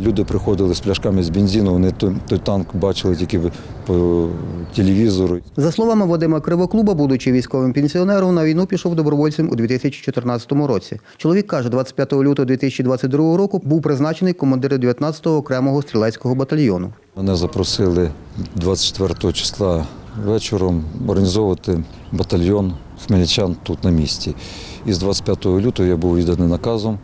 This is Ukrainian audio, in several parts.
Люди приходили з пляшками з бензину, вони той, той танк бачили тільки по телевізору. За словами Вадима Кривоклуба, будучи військовим пенсіонером, на війну пішов добровольцем у 2014 році. Чоловік каже, 25 лютого 2022 року був призначений командиром 19-го окремого стрілецького батальйону. Мене запросили 24 числа вечором організовувати батальйон хмельничан тут на місці. І з 25 лютого я був відданий наказом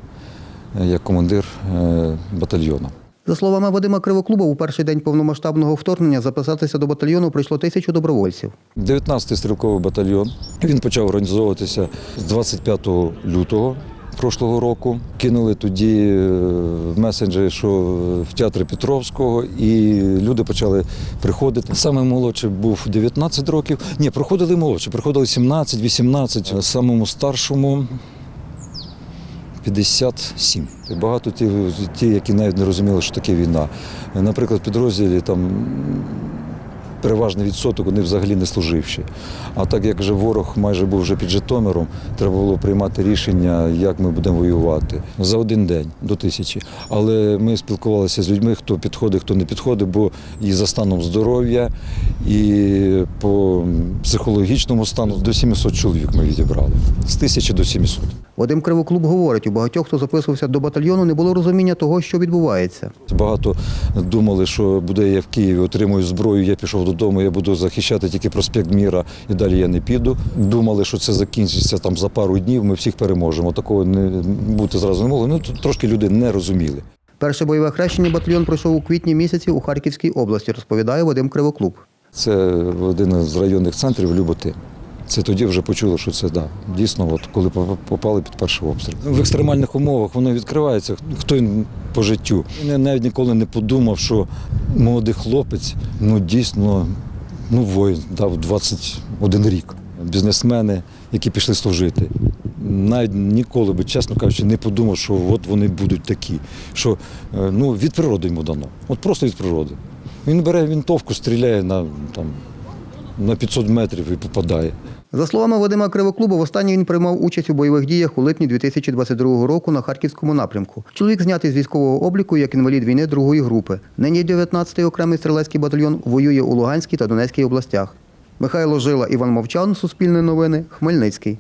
як командир е, батальйону. За словами Вадима Кривоклуба, у перший день повномасштабного вторгнення записатися до батальйону прийшло тисячу добровольців. 19-й стрілковий батальйон. Він почав організовуватися з 25 лютого прошлого року. Кинули тоді е, в месенджері, що в театрі Петровського, і люди почали приходити. Саме молодший був 19 років. Ні, приходили молодші, приходили 17, 18. Самому старшому 57. І Багато ті, ті, які навіть не розуміли, що таке війна. Наприклад, в підрозділі там переважний відсоток вони взагалі не служивші. А так як вже ворог майже був вже під Житомиром, треба було приймати рішення, як ми будемо воювати за один день до тисячі. Але ми спілкувалися з людьми, хто підходить, хто не підходить, бо і за станом здоров'я, і по психологічному стану до 700 чоловік ми відібрали. З тисячі до 700. Вадим Кривоклуб говорить, у багатьох, хто записувався до батальйону, не було розуміння того, що відбувається. Багато думали, що буде я в Києві, отримую зброю, я пішов додому, я буду захищати тільки проспект Міра і далі я не піду. Думали, що це закінчиться там за пару днів, ми всіх переможемо. Такого не бути зразу не могло. Ну трошки люди не розуміли. Перше бойове хрещення батальйон пройшов у квітні місяці у Харківській області, розповідає Вадим Кривоклуб. Це один з районних центрів Люботи. Це тоді вже почули, що це да, дійсно, от коли попали під перший обстріл. В екстремальних умовах воно відкривається. Хто він по життю? Я навіть ніколи не подумав, що молодий хлопець, ну дійсно, ну воїн дав 21 рік. Бізнесмени, які пішли служити. Навіть ніколи би, чесно кажучи, не подумав, що от вони будуть такі. Що е, ну, від природи йому дано. От просто від природи. Він бере винтовку, стріляє на, там, на 500 метрів і попадає. За словами Вадима Кривоклуба, востаннє він приймав участь у бойових діях у липні 2022 року на Харківському напрямку. Чоловік знятий з військового обліку як інвалід війни другої групи. Нині 19-й окремий стрілецький батальйон воює у Луганській та Донецькій областях. Михайло Жила, Іван Мовчан, Суспільне новини, Хмельницький.